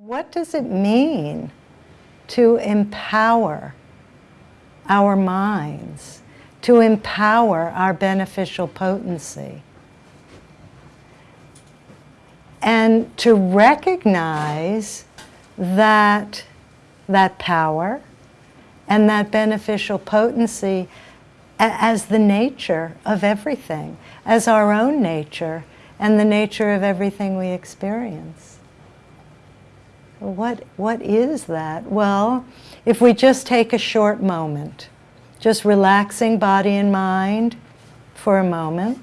What does it mean to empower our minds, to empower our beneficial potency? And to recognize that that power and that beneficial potency as the nature of everything, as our own nature and the nature of everything we experience. What, what is that? Well, if we just take a short moment, just relaxing body and mind for a moment.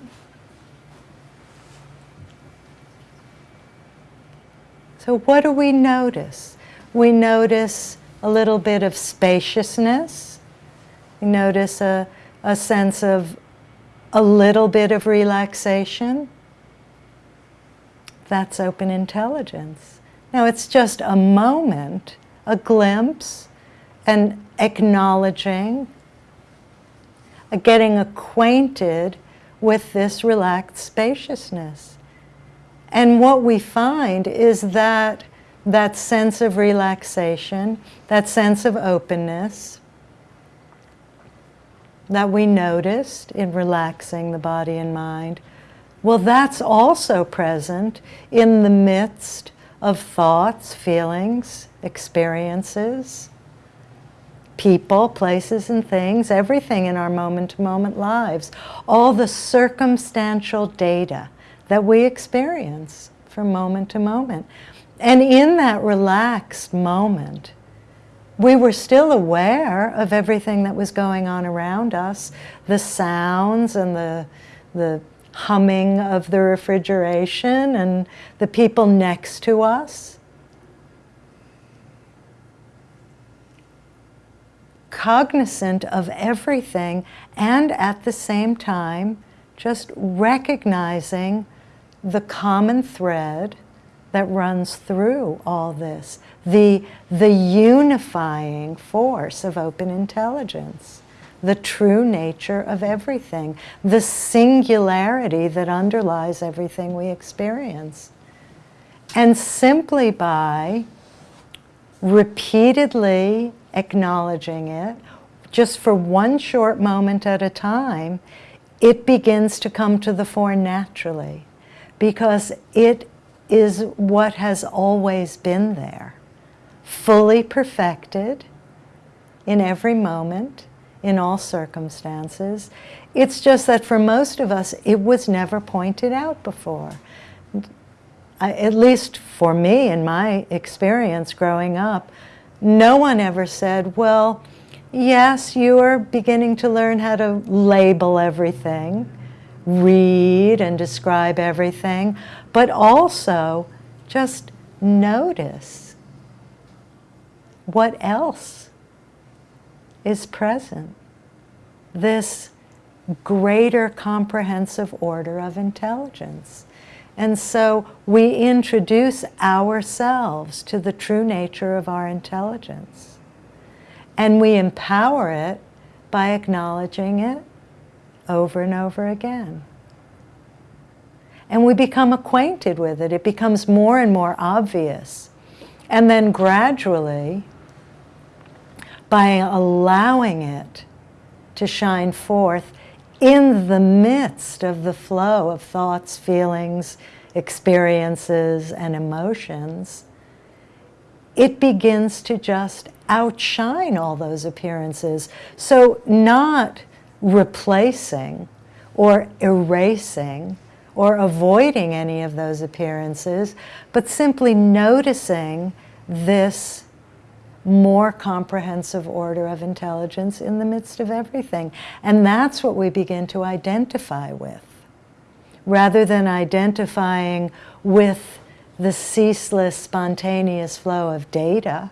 So what do we notice? We notice a little bit of spaciousness. We notice a, a sense of a little bit of relaxation. That's open intelligence. Now it's just a moment, a glimpse, an acknowledging, a getting acquainted with this relaxed spaciousness. And what we find is that that sense of relaxation, that sense of openness that we noticed in relaxing the body and mind, well, that's also present in the midst of thoughts, feelings, experiences, people, places, and things, everything in our moment-to-moment -moment lives, all the circumstantial data that we experience from moment to moment. And in that relaxed moment, we were still aware of everything that was going on around us, the sounds and the, the humming of the refrigeration and the people next to us. Cognizant of everything and at the same time just recognizing the common thread that runs through all this, the, the unifying force of open intelligence the true nature of everything, the singularity that underlies everything we experience. And simply by repeatedly acknowledging it, just for one short moment at a time, it begins to come to the fore naturally because it is what has always been there, fully perfected in every moment, in all circumstances. It's just that for most of us, it was never pointed out before. I, at least for me, in my experience growing up, no one ever said, well, yes, you are beginning to learn how to label everything, read and describe everything, but also just notice what else is present. This greater comprehensive order of intelligence. And so we introduce ourselves to the true nature of our intelligence. And we empower it by acknowledging it over and over again. And we become acquainted with it. It becomes more and more obvious. And then gradually, by allowing it to shine forth in the midst of the flow of thoughts, feelings, experiences, and emotions, it begins to just outshine all those appearances. So not replacing or erasing or avoiding any of those appearances, but simply noticing this more comprehensive order of intelligence in the midst of everything. And that's what we begin to identify with. Rather than identifying with the ceaseless, spontaneous flow of data,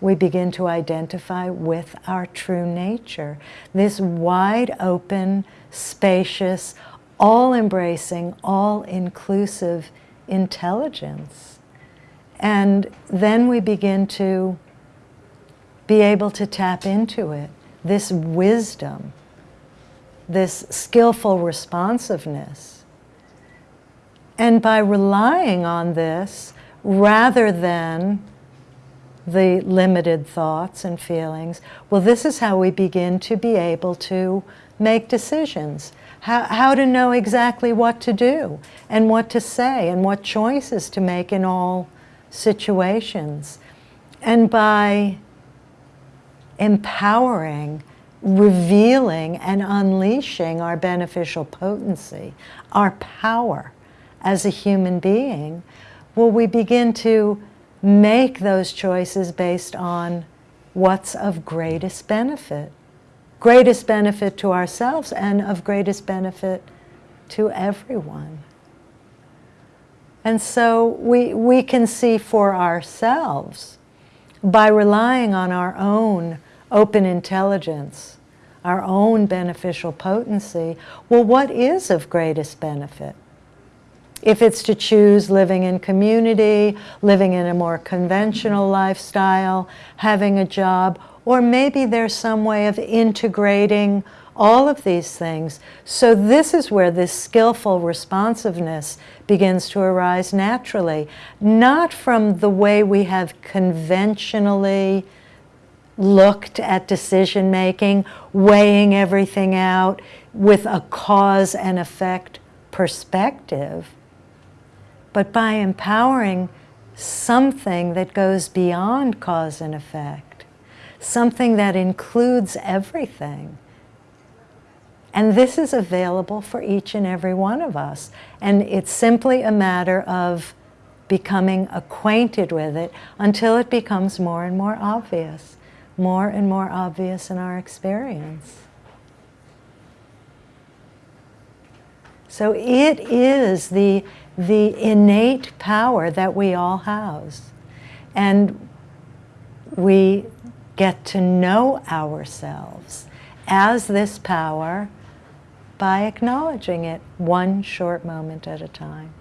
we begin to identify with our true nature. This wide open, spacious, all-embracing, all-inclusive intelligence. And then we begin to be able to tap into it, this wisdom, this skillful responsiveness. And by relying on this, rather than the limited thoughts and feelings, well, this is how we begin to be able to make decisions, how, how to know exactly what to do and what to say and what choices to make in all situations. And by empowering, revealing, and unleashing our beneficial potency, our power as a human being, will we begin to make those choices based on what's of greatest benefit. Greatest benefit to ourselves and of greatest benefit to everyone. And so we, we can see for ourselves by relying on our own open intelligence, our own beneficial potency, well, what is of greatest benefit? If it's to choose living in community, living in a more conventional lifestyle, having a job, or maybe there's some way of integrating all of these things. So this is where this skillful responsiveness begins to arise naturally, not from the way we have conventionally looked at decision making, weighing everything out with a cause and effect perspective, but by empowering something that goes beyond cause and effect, something that includes everything. And this is available for each and every one of us. And it's simply a matter of becoming acquainted with it until it becomes more and more obvious, more and more obvious in our experience. So it is the the innate power that we all house. And we get to know ourselves as this power by acknowledging it one short moment at a time.